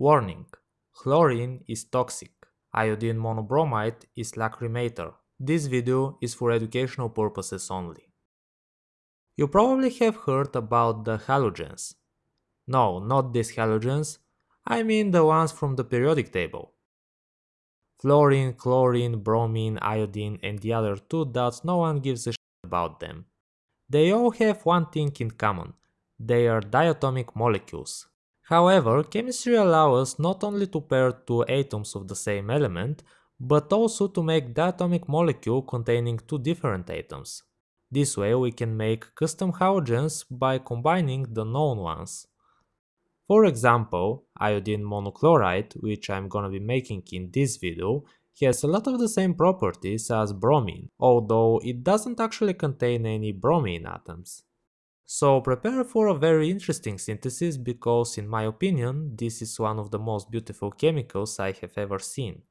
Warning! Chlorine is toxic. Iodine monobromide is lacrimator. This video is for educational purposes only. You probably have heard about the halogens. No, not these halogens, I mean the ones from the periodic table. Fluorine, chlorine, bromine, iodine and the other two that no one gives a shit about them. They all have one thing in common. They are diatomic molecules. However, chemistry allows us not only to pair two atoms of the same element, but also to make diatomic molecule containing two different atoms. This way we can make custom halogens by combining the known ones. For example, iodine monochloride, which I'm gonna be making in this video, has a lot of the same properties as bromine, although it doesn't actually contain any bromine atoms. So prepare for a very interesting synthesis because in my opinion this is one of the most beautiful chemicals I have ever seen.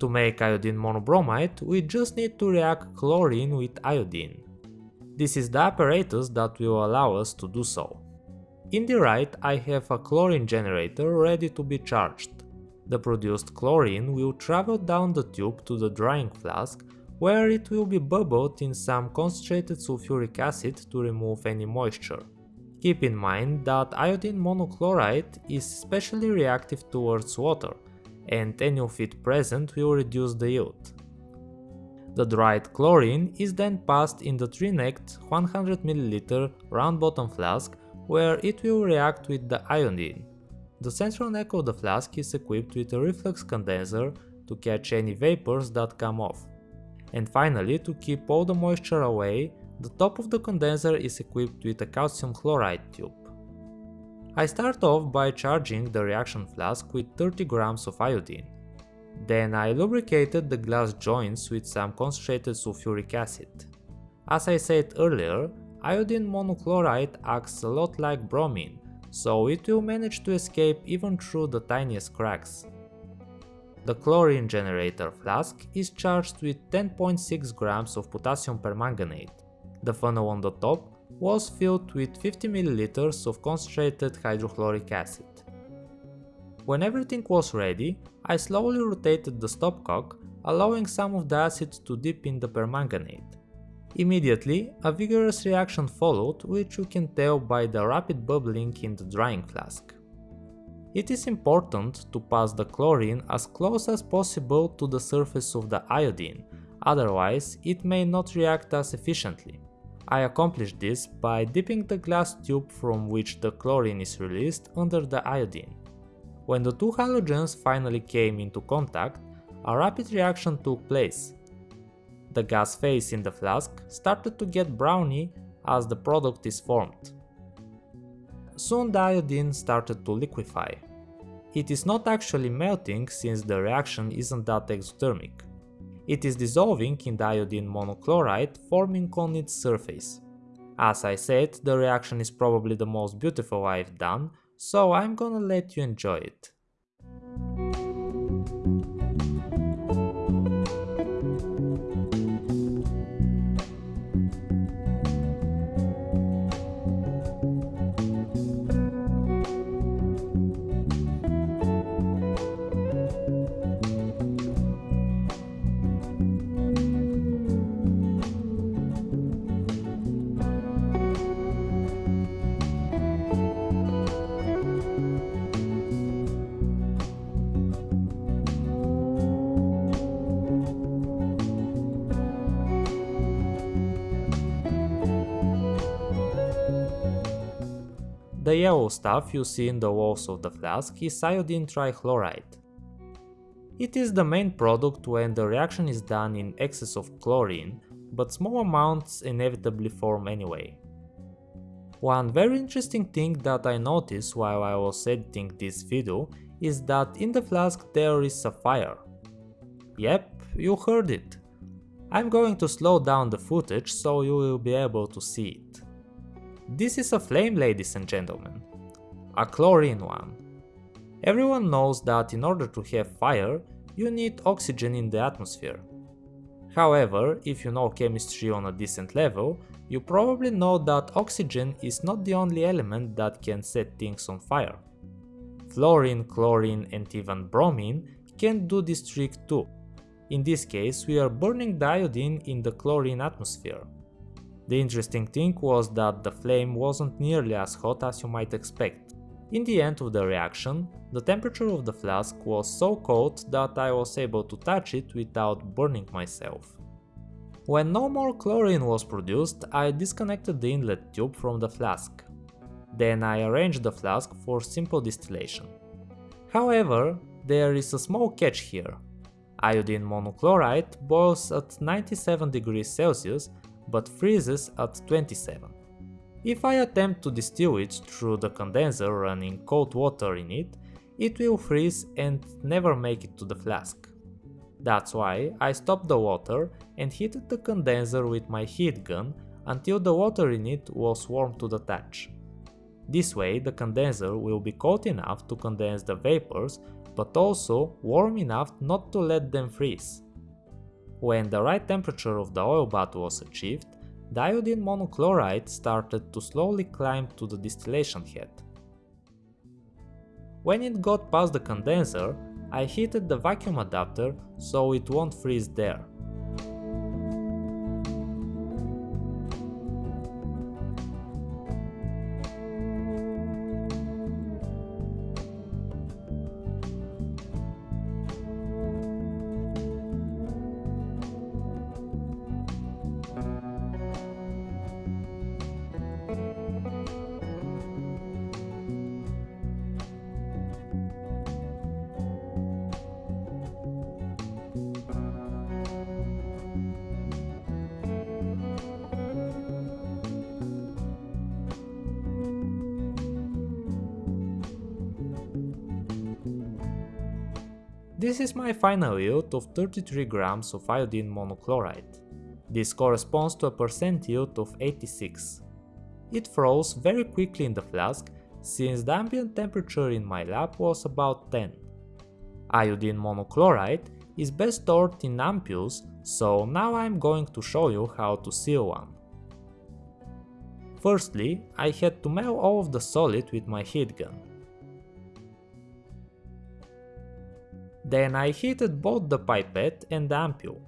To make iodine monobromide we just need to react chlorine with iodine. This is the apparatus that will allow us to do so. In the right I have a chlorine generator ready to be charged. The produced chlorine will travel down the tube to the drying flask where it will be bubbled in some concentrated sulfuric acid to remove any moisture. Keep in mind that iodine monochloride is especially reactive towards water and any of it present will reduce the yield. The dried chlorine is then passed in the three-necked 100ml round bottom flask where it will react with the iodine. The central neck of the flask is equipped with a reflux condenser to catch any vapors that come off. And finally, to keep all the moisture away, the top of the condenser is equipped with a calcium chloride tube. I start off by charging the reaction flask with 30 grams of iodine. Then I lubricated the glass joints with some concentrated sulfuric acid. As I said earlier, Iodine monochloride acts a lot like bromine, so it will manage to escape even through the tiniest cracks. The chlorine generator flask is charged with 10.6 grams of potassium permanganate. The funnel on the top was filled with 50 ml of concentrated hydrochloric acid. When everything was ready, I slowly rotated the stopcock, allowing some of the acid to dip in the permanganate. Immediately, a vigorous reaction followed, which you can tell by the rapid bubbling in the drying flask. It is important to pass the chlorine as close as possible to the surface of the iodine, otherwise it may not react as efficiently. I accomplished this by dipping the glass tube from which the chlorine is released under the iodine. When the two halogens finally came into contact, a rapid reaction took place, the gas phase in the flask started to get browny as the product is formed. Soon the iodine started to liquefy. It is not actually melting since the reaction isn't that exothermic. It is dissolving in the iodine monochloride forming on its surface. As I said, the reaction is probably the most beautiful I've done, so I'm gonna let you enjoy it. The yellow stuff you see in the walls of the flask is iodine trichloride. It is the main product when the reaction is done in excess of chlorine, but small amounts inevitably form anyway. One very interesting thing that I noticed while I was editing this video is that in the flask there is a fire. Yep, you heard it. I'm going to slow down the footage so you will be able to see it. This is a flame ladies and gentlemen. A chlorine one. Everyone knows that in order to have fire, you need oxygen in the atmosphere. However, if you know chemistry on a decent level, you probably know that oxygen is not the only element that can set things on fire. Fluorine, chlorine and even bromine can do this trick too. In this case, we are burning the iodine in the chlorine atmosphere. The interesting thing was that the flame wasn't nearly as hot as you might expect. In the end of the reaction, the temperature of the flask was so cold that I was able to touch it without burning myself. When no more chlorine was produced, I disconnected the inlet tube from the flask. Then I arranged the flask for simple distillation. However, there is a small catch here. Iodine monochloride boils at 97 degrees Celsius but freezes at 27. If I attempt to distill it through the condenser running cold water in it, it will freeze and never make it to the flask. That's why I stopped the water and heated the condenser with my heat gun until the water in it was warm to the touch. This way the condenser will be cold enough to condense the vapors but also warm enough not to let them freeze. When the right temperature of the oil bath was achieved, the iodine monochloride started to slowly climb to the distillation head. When it got past the condenser, I heated the vacuum adapter so it won't freeze there. This is my final yield of 33 grams of iodine monochloride. This corresponds to a percent yield of 86. It froze very quickly in the flask since the ambient temperature in my lab was about 10. Iodine monochloride is best stored in ampules, so now I'm going to show you how to seal one. Firstly, I had to melt all of the solid with my heat gun. Then I heated both the pipette and the ampule.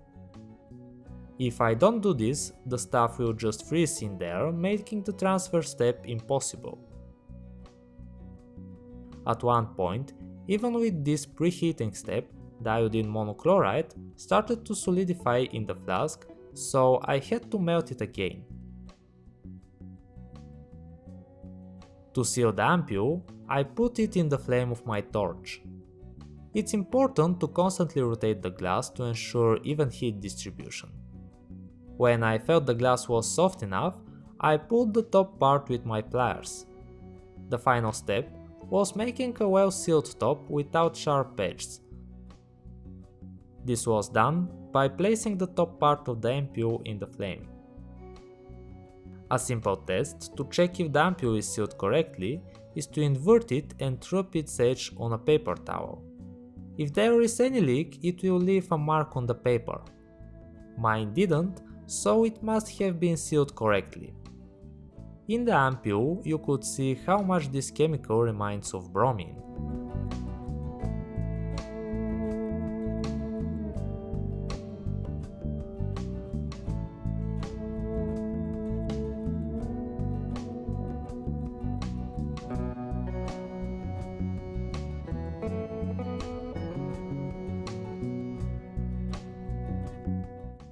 If I don't do this, the stuff will just freeze in there, making the transfer step impossible. At one point, even with this preheating step, the iodine monochloride started to solidify in the flask, so I had to melt it again. To seal the ampule, I put it in the flame of my torch. It's important to constantly rotate the glass to ensure even heat distribution. When I felt the glass was soft enough, I pulled the top part with my pliers. The final step was making a well sealed top without sharp edges. This was done by placing the top part of the ampule in the flame. A simple test to check if the ampule is sealed correctly is to invert it and rub its edge on a paper towel. If there is any leak, it will leave a mark on the paper. Mine didn't, so it must have been sealed correctly. In the ampule, you could see how much this chemical reminds of bromine.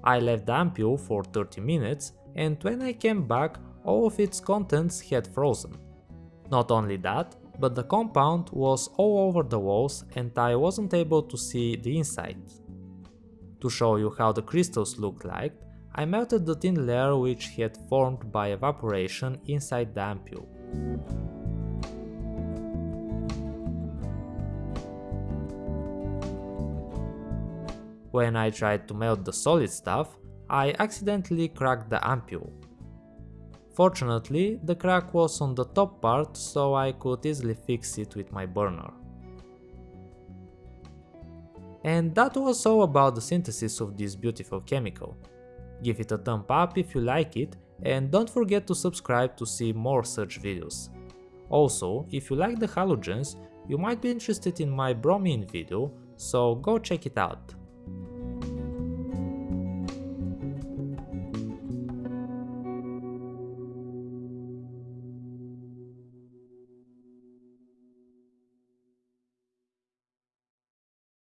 I left the ampule for 30 minutes and when I came back all of its contents had frozen. Not only that, but the compound was all over the walls and I wasn't able to see the inside. To show you how the crystals looked like, I melted the thin layer which had formed by evaporation inside the ampule. When I tried to melt the solid stuff, I accidentally cracked the ampule. Fortunately, the crack was on the top part so I could easily fix it with my burner. And that was all about the synthesis of this beautiful chemical. Give it a thumb up if you like it and don't forget to subscribe to see more such videos. Also, if you like the halogens, You might be interested in my bromine video, so go check it out.